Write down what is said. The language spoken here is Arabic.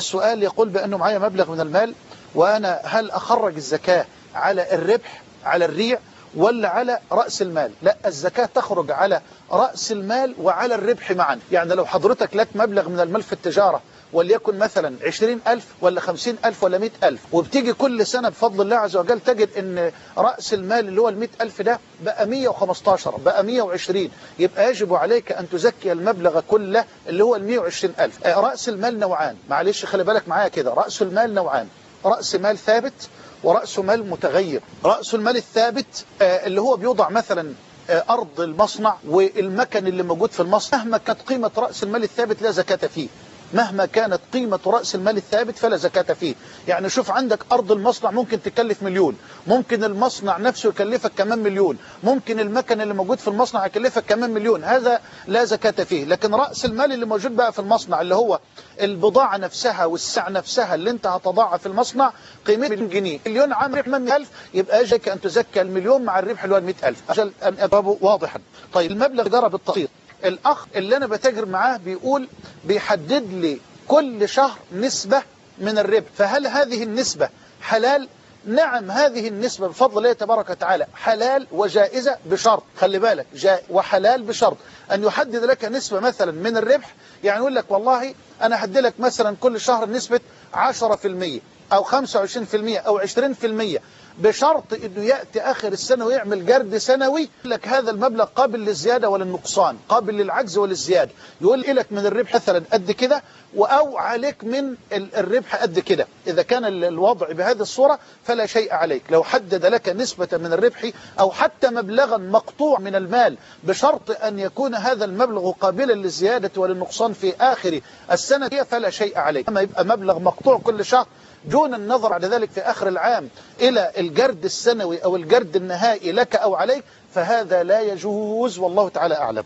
السؤال يقول بأنه معايا مبلغ من المال وأنا هل أخرج الزكاة على الربح على الريع؟ ولا على رأس المال. لا الزكاة تخرج على رأس المال وعلى الربح معا. يعني لو حضرتك لك مبلغ من المال في التجارة وليكن مثلا عشرين ألف ولا خمسين ألف ولا مئة ألف وبتيجي كل سنة بفضل الله عز وجل تجد أن رأس المال اللي هو المئة ألف ده بقى مية وخمستاشر بقى مية وعشرين. يبقى يجب عليك أن تزكي المبلغ كله اللي هو وعشرين ألف. رأس المال نوعان. معلش خلي بالك معايا كده. رأس المال نوعان. رأس مال ثابت ورأس مال متغير. رأس المال الثابت اللي هو بيوضع مثلا أرض المصنع والمكن اللي موجود في المصنع مهما كانت قيمة رأس المال الثابت لا زكاة فيه. مهما كانت قيمة رأس المال الثابت فلا زكاة فيه. يعني شوف عندك أرض المصنع ممكن تكلف مليون. ممكن المصنع نفسه يكلفك كمان مليون. ممكن المكن اللي موجود في المصنع يكلفك كمان مليون. هذا لا زكاة فيه. لكن رأس المال اللي موجود بقى في المصنع اللي هو البضاعة نفسها والسعة نفسها اللي انت هتضعها في المصنع قيمة مليون جنيه. مليون عام ربح من 100000 يبقى يجب أن تزكى المليون مع الربح اللي هو 100000 أجل أن أبابه واضحا. طيب المبلغ جرى بالتقسيط. الأخ اللي أنا بتاجر معاه بيقول بيحدد لي كل شهر نسبة من الربح. فهل هذه النسبة حلال؟ نعم هذه النسبة بفضل الله تبارك وتعالى حلال وجائزة بشرط. خلي بالك جاء وحلال بشرط. أن يحدد لك نسبة مثلا من الربح يعني يقول لك والله أنا هدي لك مثلا كل شهر نسبة 10% أو 25% أو 20% بشرط إنه يأتي آخر السنة ويعمل جرد سنوي. يقول لك هذا المبلغ قابل للزيادة وللنقصان قابل للعجز وللزيادة. يقول لك من الربح مثلا قد كده أو عليك من الربح قد كده. إذا كان الوضع بهذه الصورة فلا شيء عليك. لو حدد لك نسبة من الربح أو حتى مبلغا مقطوع من المال بشرط أن يكون هذا المبلغ قابلا للزيادة وللنقصان في آخر السنة فلا شيء عليك. أما يبقى مبلغ مقطوع كل شهر دون النظر على ذلك في آخر العام إلى الجرد السنوي أو الجرد النهائي لك أو عليك فهذا لا يجوز والله تعالى أعلم.